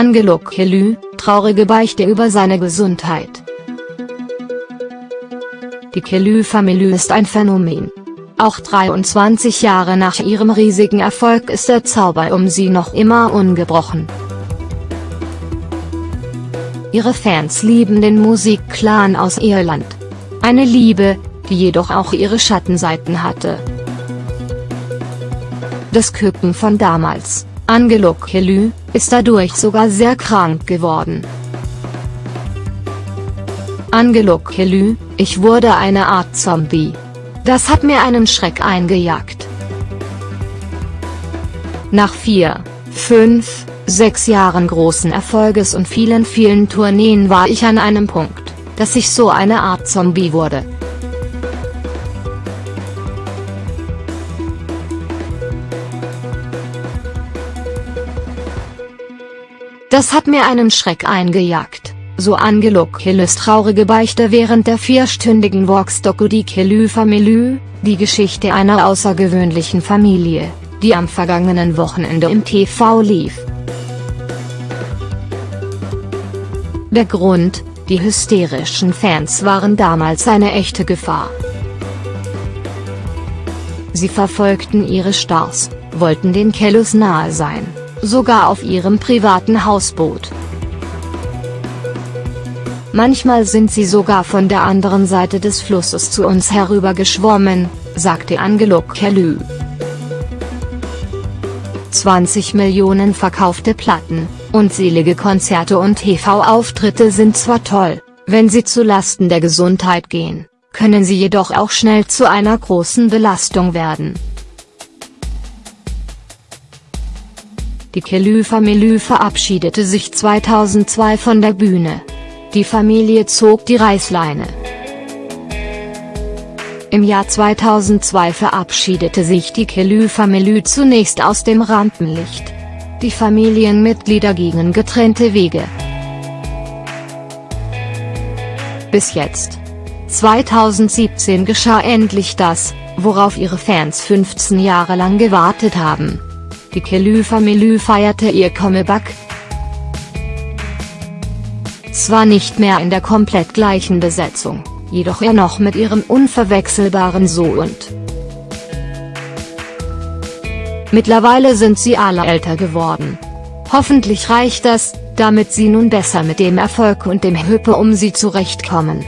Angelo Kelly, traurige Beichte über seine Gesundheit. Die Kelly-Familie ist ein Phänomen. Auch 23 Jahre nach ihrem riesigen Erfolg ist der Zauber um sie noch immer ungebrochen. Ihre Fans lieben den Musikclan aus Irland. Eine Liebe, die jedoch auch ihre Schattenseiten hatte. Das Küken von damals, Angelo Kelly, ist dadurch sogar sehr krank geworden. Angelo Kelly, ich wurde eine Art Zombie. Das hat mir einen Schreck eingejagt. Nach vier, fünf, sechs Jahren großen Erfolges und vielen vielen Tourneen war ich an einem Punkt, dass ich so eine Art Zombie wurde. Das hat mir einen Schreck eingejagt, so Angelo Killes traurige Beichte während der vierstündigen Vox-Doku Die Kelly Family, die Geschichte einer außergewöhnlichen Familie, die am vergangenen Wochenende im TV lief. Der Grund, die hysterischen Fans waren damals eine echte Gefahr. Sie verfolgten ihre Stars, wollten den Kellus nahe sein sogar auf ihrem privaten Hausboot. Manchmal sind sie sogar von der anderen Seite des Flusses zu uns herübergeschwommen, sagte Angelo Kelly. 20 Millionen verkaufte Platten, unzählige Konzerte und TV-Auftritte sind zwar toll, wenn sie zu Lasten der Gesundheit gehen, können sie jedoch auch schnell zu einer großen Belastung werden. Die Kelly-Familie verabschiedete sich 2002 von der Bühne. Die Familie zog die Reißleine. Im Jahr 2002 verabschiedete sich die Kelly-Familie zunächst aus dem Rampenlicht. Die Familienmitglieder gingen getrennte Wege. Bis jetzt. 2017 geschah endlich das, worauf ihre Fans 15 Jahre lang gewartet haben. Die Kelly-Familie feierte ihr Comeback. Zwar nicht mehr in der komplett gleichen Besetzung, jedoch er noch mit ihrem unverwechselbaren So und. Mittlerweile sind sie alle älter geworden. Hoffentlich reicht das, damit sie nun besser mit dem Erfolg und dem Hüppe um sie zurechtkommen.